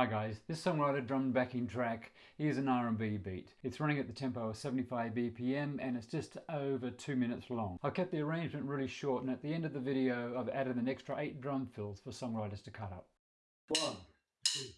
Hi guys, this songwriter drum backing track is an R&B beat. It's running at the tempo of 75 BPM and it's just over two minutes long. I kept the arrangement really short and at the end of the video I've added an extra eight drum fills for songwriters to cut up. One, two,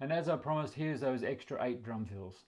And as I promised, here's those extra eight drum fills.